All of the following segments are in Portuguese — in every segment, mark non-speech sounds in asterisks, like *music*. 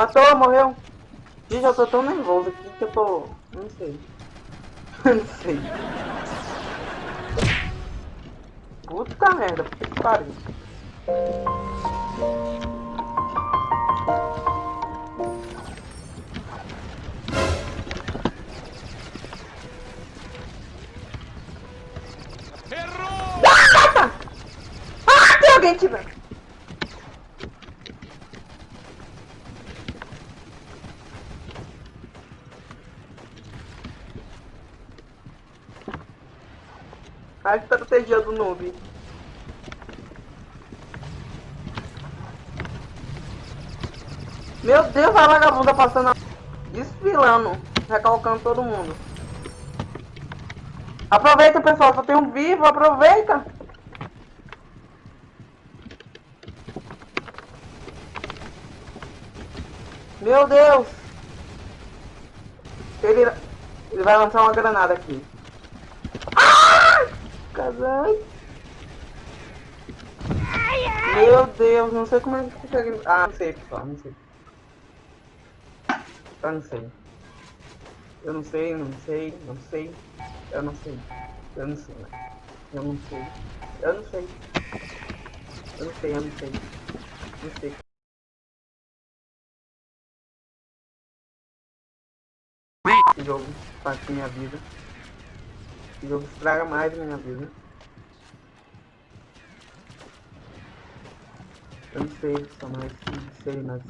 Matou, morreu. Gente, eu tô tão nervoso aqui que eu tô... Não sei. *laughs* não sei. Puta merda, que pariu. Errou! Ah, tem alguém aqui, velho. Estratégia do noob. Meu Deus, a vagabunda passando, desfilando, recalcando todo mundo. Aproveita, pessoal, só tem um vivo, aproveita. Meu Deus. Ele, ele vai lançar uma granada aqui. Caralho. Meu Deus, não sei como ele consegue... Ah, não sei, pessoal, não sei. Eu não sei. Eu não sei, não sei, não sei. Eu não sei. Eu não sei. Eu não sei. Eu não sei. Eu não sei, eu não sei. Não sei. Esse jogo faz minha vida. Esse jogo estraga mais minha vida. Eu não sei, só mais. Não sei, mas.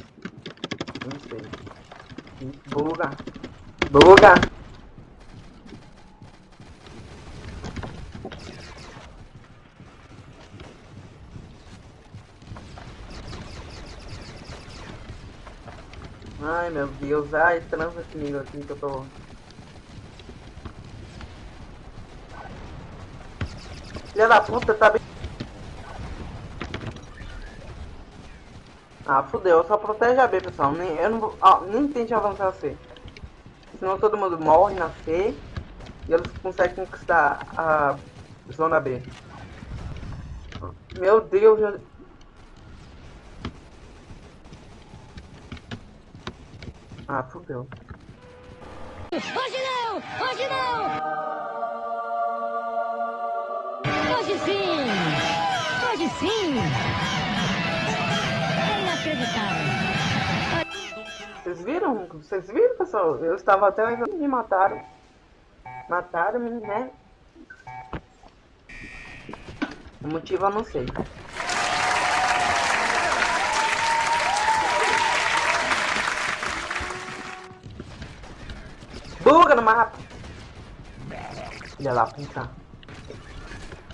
Eu não sei. Buga. Buga. Ai meu Deus, ai, transa comigo aqui que eu tô. Filha da puta, tá bem. Ah, fudeu, só protege a B, pessoal. Nem, eu não. Ah, nem tente avançar a C. Senão todo mundo morre na C e eles conseguem conquistar a zona B. Meu Deus, eu... Ah, fudeu. Hoje não! Hoje não! Hoje sim! Hoje sim! É inacreditável! Vocês viram? Vocês viram, pessoal? Eu estava até me mataram. Mataram, né? O motivo eu não sei. Buga no mapa! Filha da puta.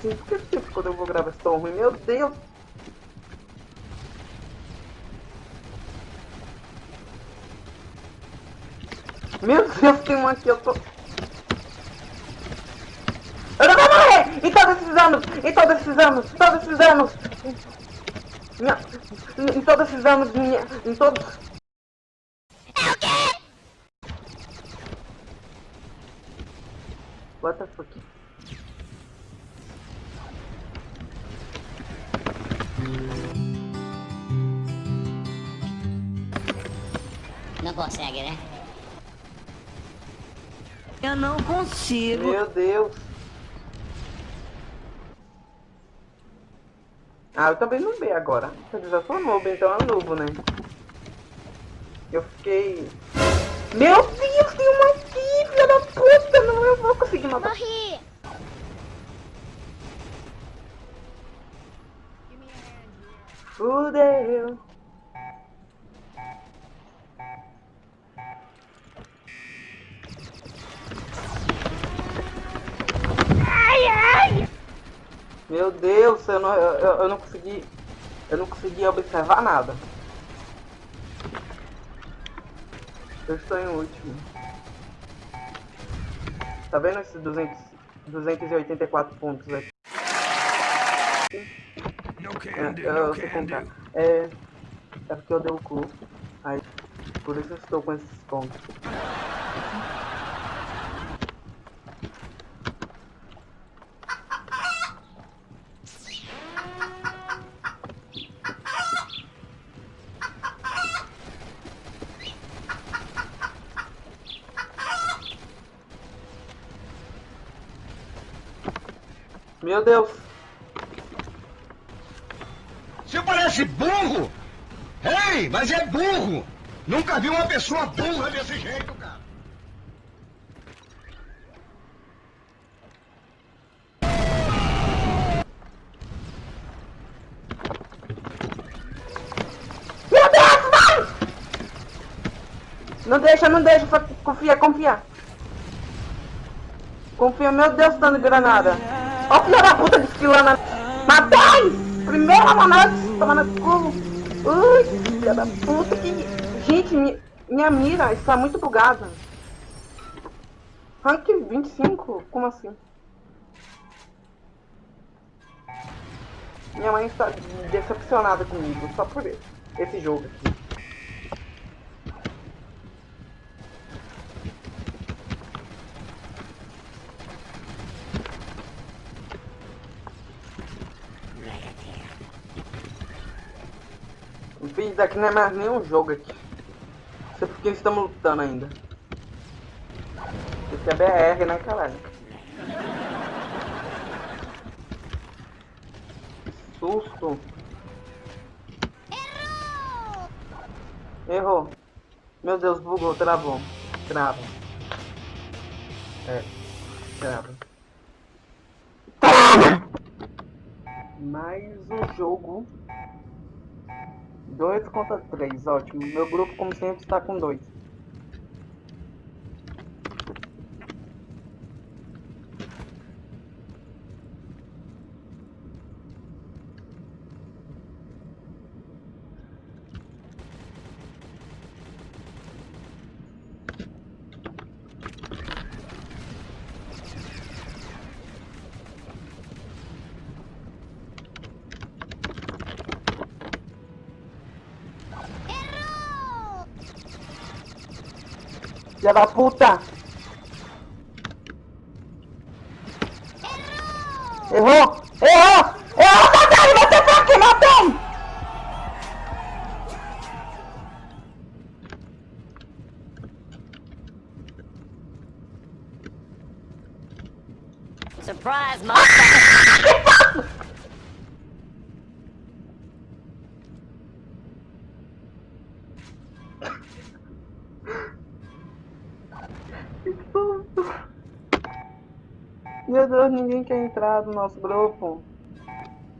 Por que quando eu vou gravar esse tom ruim? Meu Deus! Meu Deus, tem um aqui, eu tô... Eu não vou morrer! Em todos esses anos! Em todos esses anos! Todos esses anos! Minha... Em todos esses anos, minha... Em todos... É o quê? What the fuck? Consegue, né? Eu não consigo. Meu Deus! Ah, eu também não vi agora. Dizer, eu sou novo, então é novo, né? Eu fiquei... Meu Deus, tem uma aqui, filha da puta! Não, eu vou conseguir matar. Morri! Fudeu! Meu Deus, eu não, eu, eu- não consegui. Eu não consegui observar nada. Eu estou em último. Tá vendo esses 200, 284 pontos aqui? É, eu, sei contar. É. É porque eu dei o cu. Aí, por isso eu estou com esses pontos. Meu Deus. Você parece burro! Ei, mas é burro! Nunca vi uma pessoa burra desse jeito, cara! Meu Deus, vai! Não deixa, não deixa. Confia, confia. Confia, meu Deus, dando granada. Ó, filha da puta desfilando. Matei! Primeira manada, tomando cu. Ui, filha da puta. Que... Gente, mi- minha mira está muito bugada. Rank 25? Como assim? Minha mãe está decepcionada comigo, só por esse jogo aqui. Enfim, isso daqui não é mais nenhum jogo aqui. Não sei porque estamos lutando ainda. Isso é BR, né, caralho? Susto. Errou. Meu Deus, bugou, travou. Trava. É. Trava. Mais um jogo. 2 contra 3, ótimo. Meu grupo, como sempre, está com 2. Filha da puta! Errou! Meu Deus, ninguém quer entrar no nosso grupo.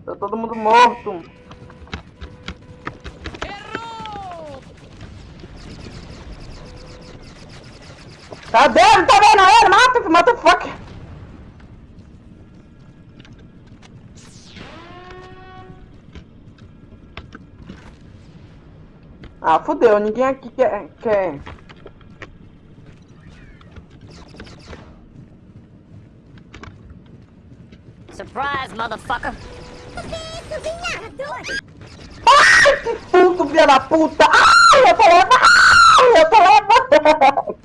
Tá todo mundo morto. Tá vendo? Tá vendo ele? Mata, mata fuck! Ah, fudeu, ninguém aqui quer. quer. Surprise, motherfucker! Ai, que susto, filha da puta! Ai, eu tô levando! Ai, eu tô levando!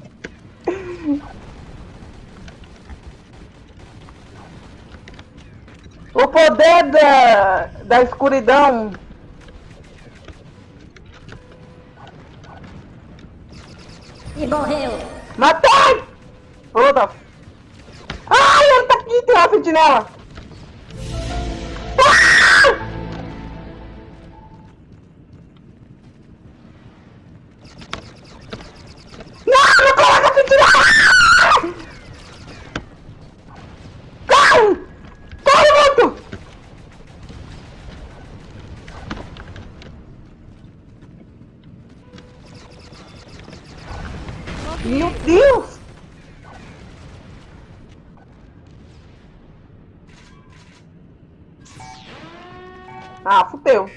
O poder da, da escuridão. E morreu! Matei! Puta. Ai, ele tá aqui, tem uma sentinela. Meu Deus! Ah, fudeu.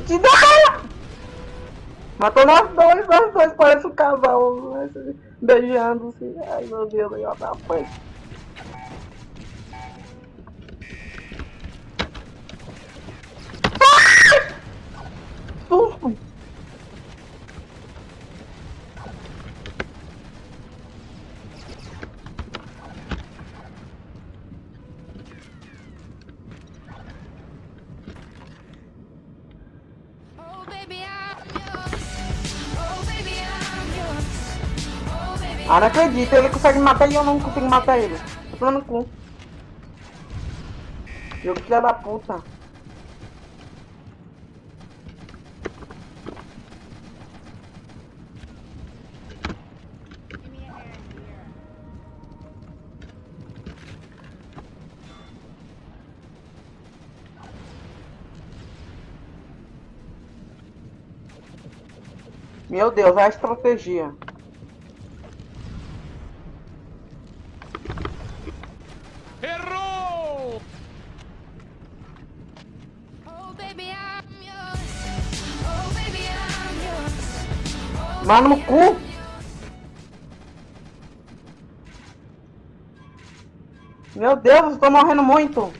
Te dá! Matou nós dois, nós dois, parece um casal né, beijando-se. Ai meu Deus, eu atrapalho. Ah, não acredito, ele consegue matar e eu não consigo matar ele. Tô falando cu. Eu filha da puta. Meu Deus, é a estratégia. Mano no cu. Meu Deus, eu tô morrendo muito.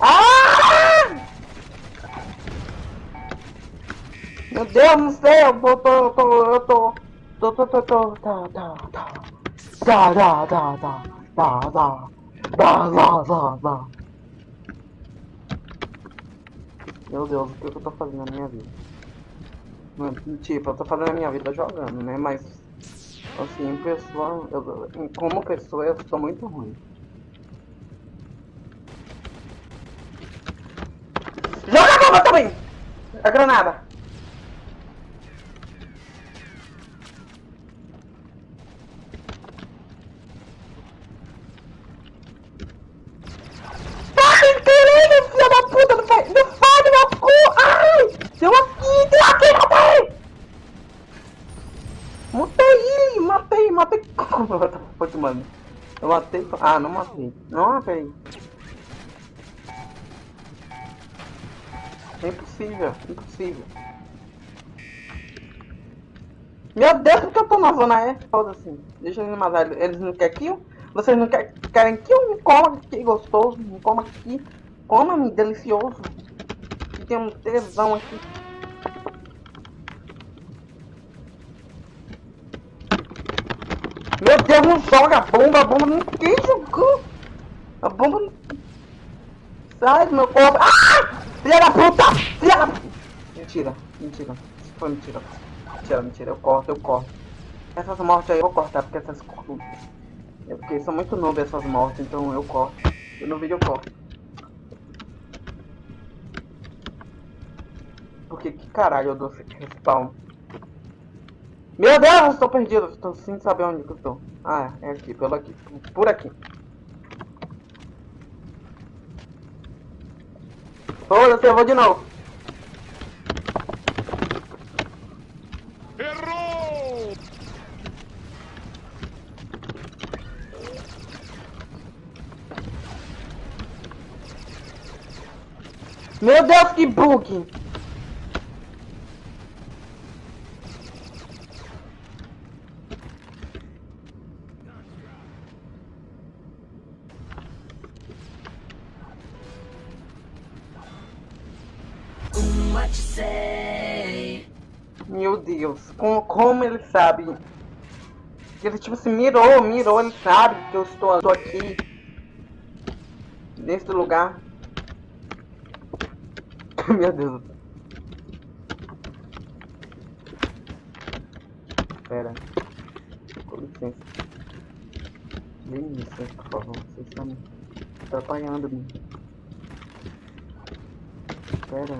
Ah! Meu Deus, não sei, eu tô, tô, tô, eu tô, tô, tô, tô, tô, tá, tá, tá, tá, tá, tá, tá, tá, tá, tá, tá, tá, tá. Meu Deus, o que eu tô fazendo na minha vida? Tipo, eu tô fazendo a minha vida jogando, né? Mas, assim, pessoa, eu, como pessoa, eu sou muito ruim. Joga a bomba também! A granada! Ai, caralho, filha da puta, não faz, não faz no meu cu! Ai! Deu aqui, deu aqui, matei! Matei, matei, matei. Foi mano. Eu matei. Ah, não matei. Não matei. É impossível, impossível. Meu Deus, por que eu tô na zona E? Foda-se. Deixa eles matar. Eles não querem kill? Vocês não querem, querem kill? Me coma aqui, gostoso. Me coma aqui. Coma-me, delicioso. Que tem um tesão aqui. Deus, não joga a bomba, a bomba não quem jogou? A bomba. Sai do meu corpo. Ah! Filha da puta! Filha da... Mentira, mentira. Isso foi mentira. Mentira, mentira. Eu corto, eu corto. Essas mortes aí eu vou cortar, porque essas... É porque são muito noob essas mortes, então eu corto. E no vídeo eu corto. Porque que caralho eu dou esse respawn? Meu Deus, estou perdido. Estou sem saber onde que estou. Ah, é aqui, pelo aqui. Por aqui. Foda-se, eu vou de novo. Errou! Meu Deus, que bug! Deus, como, como ele sabe? Ele tipo assim, mirou, mirou, ele sabe que eu estou, estou aqui. Nesse lugar. *laughs* Meu Deus. Pera. Com licença. Dê licença, por favor. Vocês estão me atrapalhando-me. Pera.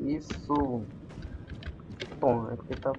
Isso. Bom, é porque tá